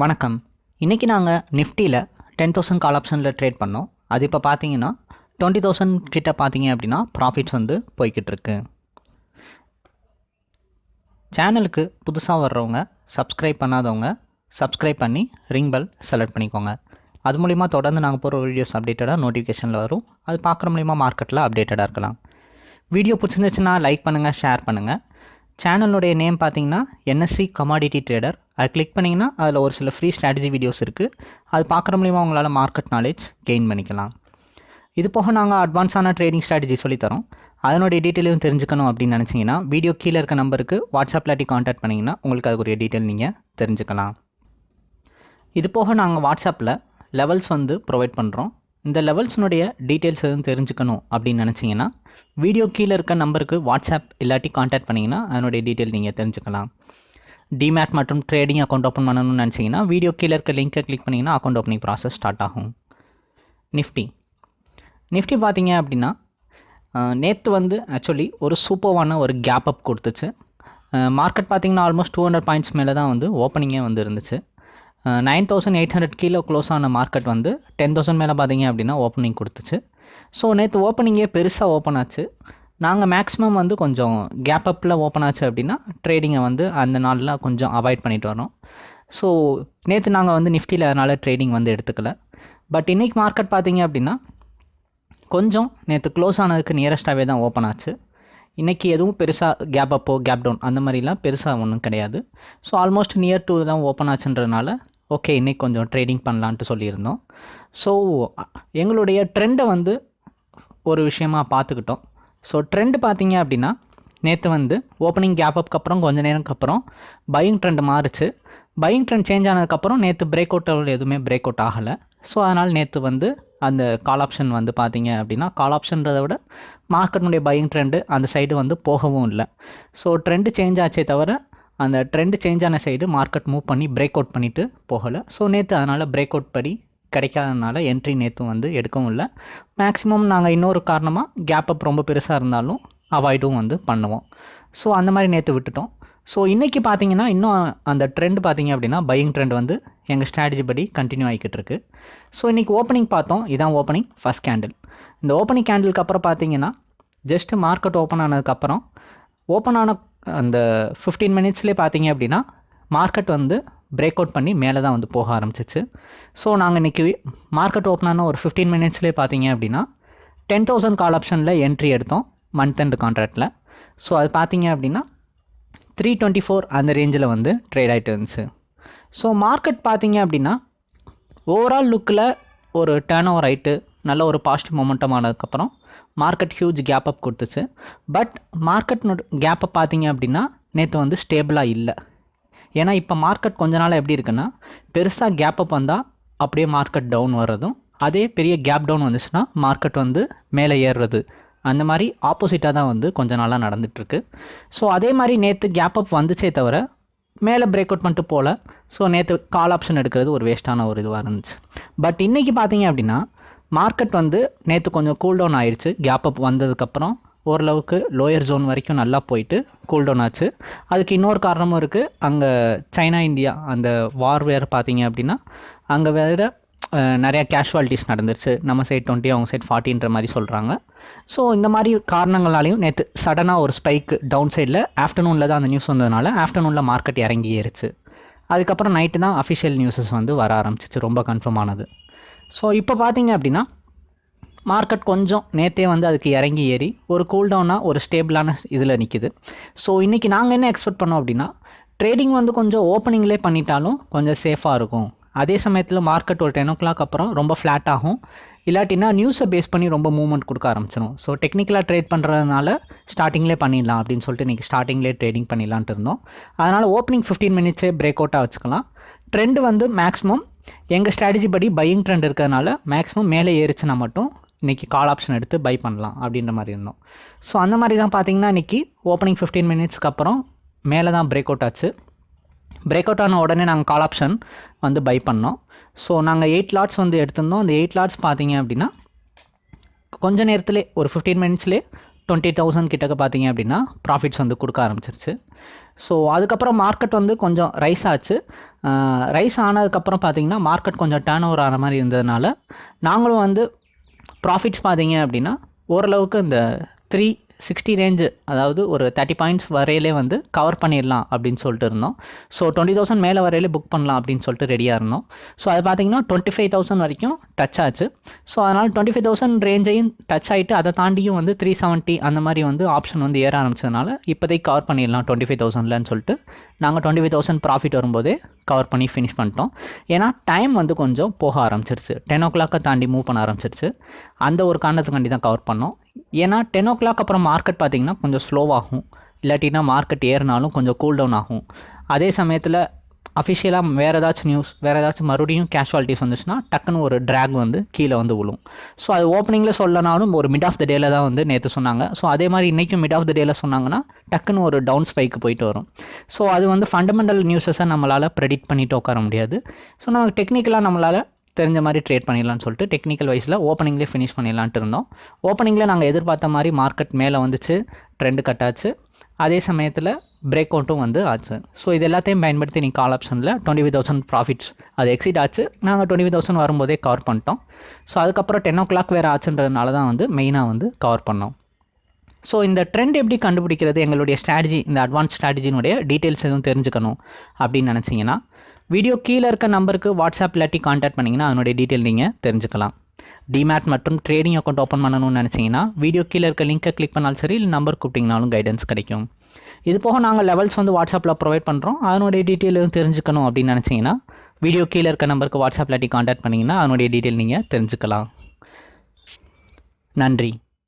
வணக்கம். இன்றைக்கி நாங்கள் நிஃப்டியில் டென் தௌசண்ட் கால் ஆப்ஷனில் ட்ரேட் பண்ணோம். அது இப்போ பார்த்தீங்கன்னா டுவெண்ட்டி தௌசண்ட் கிட்ட பார்த்தீங்க அப்படின்னா ப்ராஃபிட்ஸ் வந்து போய்கிட்டு இருக்கு. சேனலுக்கு புதுசாக வர்றவங்க சப்ஸ்கிரைப் பண்ணாதவங்க சப்ஸ்கிரைப் பண்ணி ரிங் பெல் செலக்ட் பண்ணிக்கோங்க. அது மூலிமா தொடர்ந்து நாங்கள் போகிற வீடியோஸ் அப்டேட்டடாக நோட்டிஃபிகேஷனில் வரும். அது பார்க்குற மூலிமா மார்க்கெட்டில் அப்டேட்டடாக இருக்கலாம். வீடியோ பிடிச்சிருந்துச்சுன்னா லைக் பண்ணுங்கள் ஷேர் பண்ணுங்கள் சேனலுடைய நேம் பார்த்தீங்கன்னா N S C commodity trader அதை கிளிக் பண்ணிங்கன்னா அதில் ஒரு சில ஃப்ரீ ஸ்ட்ராட்டஜி வீடியோஸ் இருக்குது அது பார்க்குற மூலிமா உங்களால் மார்க்கெட் நாலேஜ் கெயின் பண்ணிக்கலாம். இது போக நாங்கள் அட்வான்ஸான ட்ரேடிங் ஸ்ட்ராட்டஜி சொல்லித்தரோம் அதனுடைய டீட்டெயிலும் தெரிஞ்சுக்கணும் அப்படின்னு நினச்சிங்கன்னா வீடியோ கீழே இருக்க நம்பருக்கு வாட்ஸ்அப் இல்லாட்டி காண்டாக்ட் பண்ணிங்கன்னா உங்களுக்கு அதுக்குரிய டீட்டெயில் நீங்கள் தெரிஞ்சுக்கலாம். இது போக நாங்கள் வாட்ஸ்அப்பில் லெவல்ஸ் வந்து ப்ரொவைட் பண்ணுறோம் இந்த லெவல்ஸ்னுடைய டீட்டெயில்ஸ் எதுவும் தெரிஞ்சுக்கணும் அப்படின்னு நினச்சிங்கன்னா வீடியோ கீழே இருக்க நம்பருக்கு வாட்ஸ்அப் இல்லாட்டி காண்டாக்ட் பண்ணிங்கன்னா அதனுடைய டீட்டெயில் நீங்கள் தெரிஞ்சுக்கலாம். டிமேட் மற்றும் ட்ரேடிங் அக்கௌண்ட் ஓப்பன் பண்ணணும்னு நினச்சிங்கன்னா வீடியோ கீழே இருக்க லிங்கை கிளிக் பண்ணிங்கன்னா அக்கௌண்ட் ஓப்பனிங் ப்ராசஸ் ஸ்டார்ட் ஆகும். நிஃப்டி நிஃப்டி பார்த்தீங்க அப்படின்னா நேற்று வந்து ஆக்சுவலி ஒரு சூப்பர்வான ஒரு கேப் அப் கொடுத்துச்சு. மார்க்கெட் பார்த்தீங்கன்னா ஆல்மோஸ்ட் டூ ஹண்ட்ரட் பாயிண்ட்ஸ் மேலே தான் வந்து ஓப்பனிங்கே வந்து இருந்துச்சு. நைன் தௌசண்ட் எயிட் ஹண்ட்ரட் கீழே க்ளோஸ் ஆன மார்க்கெட் வந்து டென் தௌசண்ட் மேலே பார்த்தீங்க அப்படின்னா ஓப்பனிங் கொடுத்துச்சு. ஸோ நேற்று ஓப்பனிங்கே பெருசாக ஓப்பன் ஆச்சு. நாங்கள் மேக்ஸிமம் வந்து கொஞ்சம் கேப் அப்பில் ஓப்பன் ஆச்சு அப்படின்னா ட்ரேடிங்கை வந்து அந்த நாளில் கொஞ்சம் அவாய்ட் பண்ணிட்டு வரோம் ஸோ நேற்று நாங்கள் வந்து நிஃப்டியில் அதனால் ட்ரேடிங் வந்து எடுத்துக்கல. பட் இன்றைக்கி மார்க்கெட் பார்த்தீங்க அப்படின்னா கொஞ்சம் நேற்று க்ளோஸ் ஆனதுக்கு நியரஸ்ட்டாகவே தான் ஓப்பன் ஆச்சு. இன்றைக்கி எதுவும் பெருசாக கேப் அப்போ கேப் டவுன் அந்த மாதிரிலாம் பெருசாக ஒன்றும் கிடையாது. ஸோ ஆல்மோஸ்ட் நியர் டூ தான் ஓப்பன் ஆச்சுன்றதுனால ஓகே இன்றைக்கி கொஞ்சம் ட்ரேடிங் பண்ணலான்ட்டு சொல்லியிருந்தோம். ஸோ எங்களுடைய ட்ரெண்டை வந்து ஒரு விஷயமாக பார்த்துக்கிட்டோம். ஸோ ட்ரெண்டு பார்த்தீங்க அப்படின்னா நேற்று வந்து ஓப்பனிங் கேப் அப்க்கு அப்புறம் கொஞ்ச நேரம்க்கு அப்புறம் பையிங் ட்ரெண்ட் மாறுச்சு. பையிங் ட்ரெண்ட் சேஞ்ச் ஆனதுக்கப்புறம் நேற்று பிரேக் அவுட் எதுவுமே பிரேக் அவுட் ஆகலை. ஸோ அதனால் நேற்று வந்து அந்த கால் ஆப்ஷன் வந்து பார்த்தீங்க அப்படின்னா கால் ஆப்ஷன்றதை விட மார்க்கெட்டினுடைய பையிங் ட்ரெண்டு அந்த சைடு வந்து போகவும் இல்லை. ஸோ ட்ரெண்டு சேஞ்ச் ஆச்சே தவிர அந்த ட்ரெண்டு சேஞ்ச் ஆன சைடு மார்க்கெட் மூவ் பண்ணி பிரேக் அவுட் பண்ணிவிட்டு போகலை. ஸோ நேற்று அதனால் பிரேக் அவுட் படி கிடைக்காதனால என்ட்ரி நேற்று வந்து எடுக்கவும் இல்லை. மேக்ஸிமம் நாங்கள் இன்னொரு காரணமாக கேப் அப் ரொம்ப பெருசாக இருந்தாலும் அவாய்டும் வந்து பண்ணுவோம். ஸோ அந்த மாதிரி நேற்று விட்டுட்டோம். ஸோ இன்றைக்கி பார்த்தீங்கன்னா இன்னும் அந்த ட்ரெண்ட் பார்த்தீங்க அப்படின்னா பையிங் ட்ரெண்ட் வந்து எங்கள் ஸ்ட்ராட்டஜி படி கண்டினியூ ஆகிக்கிட்டு இருக்கு. ஸோ இன்றைக்கி ஓப்பனிங் பார்த்தோம். இதான் ஓப்பனிங் ஃபஸ்ட் கேண்டில் இந்த ஓப்பனிங் கேண்டிலுக்கு அப்புறம் பார்த்தீங்கன்னா ஜஸ்ட்டு மார்க்கெட் ஓப்பன் ஆனதுக்கப்புறம் ஓப்பன் ஆன அந்த ஃபிஃப்டீன் மினிட்ஸ்லேயே பார்த்தீங்க அப்படின்னா மார்க்கெட் வந்து பிரேக் அவுட் பண்ணி மேலே தான் வந்து போக ஆரம்பிச்சிச்சு. ஸோ நாங்கள் இன்றைக்கி மார்க்கெட் ஓப்பன் ஆன ஒரு ஃபிஃப்டீன் மினிட்ஸ்லேயே பார்த்தீங்க அப்படின்னா டென் தௌசண்ட் கால் ஆப்ஷனில் என்ட்ரி எடுத்தோம் மந்த் அண்ட் கான்ட்ராக்டில் ஸோ அது பார்த்தீங்க அப்படின்னா த்ரீ டுவெண்ட்டி ஃபோர் அந்த ரேஞ்சில் வந்து ட்ரேட் ஆகிட்டு இருந்துச்சு. ஸோ மார்க்கெட் பார்த்தீங்க அப்படின்னா ஓவரால் லுக்கில் ஒரு டேர்ன் ஓவர் ஆகிட்டு நல்ல ஒரு பாசிட்டிவ் மொமெண்டம் ஆனதுக்கப்புறம் மார்க்கெட் ஹியூஜ் கேப் அப் கொடுத்துச்சு. பட் மார்க்கெட் கேப் அப் பார்த்தீங்க அப்படின்னா நேற்று வந்து ஸ்டேபிளாக இல்லை. ஏன்னா இப்போ மார்க்கெட் கொஞ்ச நாள் எப்படி இருக்குன்னா பெருசாக கேப் அப் வந்தால் அப்படியே மார்க்கெட் டவுன் வர்றதும் அதே பெரிய கேப் டவுன் வந்துச்சுன்னா மார்க்கெட் வந்து மேலே ஏறுறது. அந்த மாதிரி ஆப்போசிட்டாக தான் வந்து கொஞ்ச நாளாக நடந்துகிட்ருக்கு ஸோ அதே மாதிரி நேற்று கேப் அப் வந்துச்சே தவிர மேலே பிரேக் அவுட் பண்ணிட்டு போகல ஸோ நேற்று கால் ஆப்ஷன் எடுக்கிறது ஒரு வேஸ்ட்டான ஒரு இதுவாக இருந்துச்சு. பட் இன்றைக்கி பார்த்தீங்க அப்படின்னா மார்க்கெட் வந்து நேற்று கொஞ்சம் கூல் டவுன் ஆயிடுச்சு கேப் அப் வந்ததுக்கப்புறம் ஓரளவுக்கு லோயர் ஜோன் வரைக்கும் நல்லா போயிட்டு கூல் டவுன் ஆச்சு. அதுக்கு இன்னொரு காரணமும் இருக்குது அங்கே சைனா இந்தியா அந்த வார் வேறு பார்த்தீங்க அப்படின்னா அங்கே வேறு நிறையா கேஷுவாலிட்டிஸ் நடந்துருச்சு. நம்ம சைட் டுவெண்ட்டி அவங்க சைட் ஃபார்ட்டின்ற மாதிரி சொல்கிறாங்க ஸோ இந்த மாதிரி காரணங்களாலையும் நேற்று சடனாக ஒரு ஸ்பைக் டவுன் சைடில் ஆஃப்டர்நூனில் தான் அந்த நியூஸ் வந்ததுனால ஆஃப்டர்நூனில் மார்க்கெட் இறங்கி ஏறிச்சு அதுக்கப்புறம் நைட்டு தான் அஃபிஷியல் நியூஸஸ் வந்து வர ஆரம்பிச்சிச்சு. ரொம்ப கன்ஃபார்ம் ஆனது. ஸோ இப்போ பார்த்தீங்க அப்படின்னா மார்க்கெட் கொஞ்சம் நேற்றே வந்து அதுக்கு இறங்கி ஏறி ஒரு கூல்டவுனாக ஒரு ஸ்டேபிளான இதில் நிற்கிது ஸோ இன்றைக்கி நாங்கள் என்ன எக்ஸ்பெக்ட் பண்ணோம் அப்படின்னா ட்ரேடிங் வந்து கொஞ்சம் ஓப்பனிங்லேயே பண்ணிட்டாலும் கொஞ்சம் சேஃபாக இருக்கும். அதே சமயத்தில் மார்க்கெட் ஒரு டென் ஓ கிளாக் அப்புறம் ரொம்ப ஃப்ளாட் ஆகும். இல்லாட்டினா நியூஸை பேஸ் பண்ணி ரொம்ப மூவ்மெண்ட் கொடுக்க ஆரம்பிச்சிடும் ஸோ டெக்னிக்கலாக ட்ரேட் பண்ணுறதுனால ஸ்டார்டிங்லேயே பண்ணிடலாம் அப்படின்னு சொல்லிட்டு இன்றைக்கி ஸ்டார்டிங்லேயே ட்ரேடிங் பண்ணிடலான்ட்டு இருந்தோம். அதனால் ஓப்பனிங் ஃபிஃப்டீன் மினிட்ஸே பிரேக் அவுட்டாக வச்சுக்கலாம். ட்ரெண்டு வந்து மேக்ஸிமம் எங்கள் ஸ்ட்ராட்டஜி படி பையிங் ட்ரெண்ட் இருக்கிறதுனால மேக்ஸிமம் மேலே ஏறிச்சுன்னா மட்டும் இன்றைக்கி கால் ஆப்ஷன் எடுத்து பை பண்ணலாம் அப்படின்ற மாதிரி இருந்தோம். ஸோ அந்த மாதிரி தான் பார்த்தீங்கன்னா இன்றைக்கி ஓப்பனிங் ஃபிஃப்டீன் மினிட்ஸ்க்கு அப்புறம் மேலே தான் பிரேக் அவுட் ஆச்சு. பிரேக் அவுட் ஆன உடனே நாங்கள் கால் ஆப்ஷன் வந்து பை பண்ணோம். ஸோ நாங்கள் எயிட் லாட்ஸ் வந்து எடுத்திருந்தோம். அந்த எயிட் லாட்ஸ் பார்த்தீங்க அப்படின்னா கொஞ்ச நேரத்துலேயே ஒரு ஃபிஃப்டீன் மினிட்ஸ்லேயே டுவெண்ட்டி தௌசண்ட் கிட்டக்க பார்த்தீங்க அப்படின்னா ப்ராஃபிட்ஸ் வந்து கொடுக்க ஆரம்பிச்சிருச்சு. ஸோ அதுக்கப்புறம் மார்க்கெட் வந்து கொஞ்சம் ரைஸ் ஆச்சு. ரைஸ் ஆனதுக்கப்புறம் பார்த்தீங்கன்னா மார்க்கெட் கொஞ்சம் டேர்ன் ஓவர் ஆன மாதிரி இருந்ததுனால நாங்களும் வந்து ப்ராஃபிட்ஸ் பார்த்தீங்க அப்படின்னா ஓரளவுக்கு இந்த த்ரீ சிக்ஸ்டி ரேஞ்சு அதாவது ஒரு தேர்ட்டி பாயிண்ட்ஸ் வரையிலே வந்து கவர் பண்ணிடலாம் அப்படின்னு சொல்லிட்டு இருந்தோம். ஸோ டுவெண்ட்டி தௌசண்ட் மேலே வரையிலே புக் பண்ணலாம் அப்படின்னு சொல்லிட்டு ரெடியாக இருந்தோம். ஸோ அது பார்த்தீங்கன்னா டுவெண்ட்டி ஃபைவ் தௌசண்ட் வரைக்கும் டச் ஆச்சு. ஸோ அதனால் டுவெண்ட்டி ஃபைவ் தௌசண்ட் ரேஞ்சையும் டச் ஆகிட்டு அதை தாண்டியும் வந்து த்ரீ செவன்ட்டி அந்த மாதிரி வந்து ஆப்ஷன் வந்து ஏற ஆரம்பிச்சதுனால இப்போதைக்கு கவர் பண்ணிடலாம் டுவெண்ட்டி ஃபைவ் தௌசண்ட்லன்னு சொல்லிட்டு. நாங்கள் டுவெண்ட்டி ஃபைவ் தௌசண்ட் ப்ராஃபிட் வரும்போதே கவர் பண்ணி ஃபினிஷ் பண்ணிட்டோம். ஏன்னா டைம் வந்து கொஞ்சம் போக ஆரம்பிச்சிருச்சு. டென் ஓ கிளாக்கை தாண்டி மூவ் பண்ண ஆரம்பிச்சிருச்சு. அந்த ஒரு காரணத்துக்காண்டி தான் கவர் பண்ணோம். ஏன்னா டென் ஓ கிளாக் அப்புறம் மார்க்கெட் பார்த்தீங்கன்னா கொஞ்சம் ஸ்லோவாகும் இல்லாட்டினா மார்க்கெட் ஏறினாலும் கொஞ்சம் கூல் டவுன் ஆகும். அதே சமயத்தில் அஃபிஷியலாக வேறு ஏதாச்சும் நியூஸ் வேறு ஏதாச்சும் மறுபடியும் கேஷுவாலிட்டிஸ் வந்துச்சுன்னா டக்குன்னு ஒரு ட்ராக் வந்து கீழே வந்து விழும். ஸோ அது ஓப்பனிங்கில் சொல்லனாலும் ஒரு மிட் ஆஃப் த டேல தான் வந்து நேற்று சொன்னாங்க. ஸோ அதே மாதிரி இன்றைக்கும் மிட் ஆஃப் த டேல சொன்னாங்கன்னா டக்குன்னு ஒரு டவுன் ஸ்பைக்கு போயிட்டு வரும். ஸோ அது வந்து ஃபண்டமெண்டல் நியூஸஸை நம்மளால் ப்ரெடிக்ட் பண்ணிட்டு உட்கார முடியாது. ஸோ நமக்கு டெக்னிக்கலாக நம்மளால் தெரிஞ்ச மாதிரி ட்ரேட் பண்ணிடலாம்னு சொல்லிட்டு டெக்னிக்கல் வைஸில் ஓப்பனிங்லேயே ஃபினிஷ் பண்ணிடலான்ட்டு இருந்தோம். ஓப்பனிங்கில் நாங்கள் எதிர்பார்த்த மாதிரி மார்க்கெட் மேலே வந்துச்சு ட்ரெண்டு கட்டாச்சு. அதே சமயத்தில் பிரேக் அவுட்டும் வந்து ஆச்சு. ஸோ இது எல்லாத்தையும் பயன்படுத்தி நீங்கள் கால் ஆப்ஷனில் டுவெண்ட்டி ஃபைவ் தௌசண்ட் ப்ராஃபிட்ஸ் அது எக்ஸிட் ஆச்சு. நாங்கள் டுவெண்ட்டி ஃபைவ் தௌசண்ட் வரும்போதே கவர் பண்ணிட்டோம். ஸோ அதுக்கப்புறம் டென் ஓ கிளாக் வேறு ஆச்சுன்றதுனால தான் வந்து மெயினாக வந்து கவர் பண்ணோம். ஸோ இந்த ட்ரெண்ட் எப்படி கண்டுபிடிக்கிறது எங்களுடைய ஸ்ட்ராட்டஜி இந்த அட்வான்ஸ் ஸ்ட்ராட்டஜினுடைய டீட்டெயில்ஸ் எதுவும் தெரிஞ்சுக்கணும் அப்படின்னு நினச்சிங்கன்னா வீடியோ கீழே இருக்க நம்பருக்கு வாட்ஸ்அப் இல்லாட்டி காண்டாக்ட் பண்ணிங்கன்னா அதனுடைய டீட்டெயில் நீங்கள் தெரிஞ்சுக்கலாம். டிமேட் மற்றும் ட்ரேடிங் அக்கௌண்ட் ஓப்பன் பண்ணணும்னு நினச்சிங்கன்னா வீடியோ கீழே இருக்க லிங்கை கிளிக் பண்ணாலும் சரி இல்லை நம்பர் கூப்பிட்டிங்கனாலும் கைடன்ஸ் கிடைக்கும். இது போக நாங்கள் லெவல்ஸ் வந்து வாட்ஸ்அப்பில் ப்ரொவைட் பண்ணுறோம் அதனுடைய டீட்டெயிலும் தெரிஞ்சுக்கணும் அப்படின்னு நினச்சிங்கன்னா வீடியோ கீழே இருக்க நம்பருக்கு வாட்ஸ்அப் இல்லாட்டி காண்டாக்ட் பண்ணிங்கன்னா அதனுடைய டீட்டெயில் நீங்கள் தெரிஞ்சுக்கலாம். நன்றி.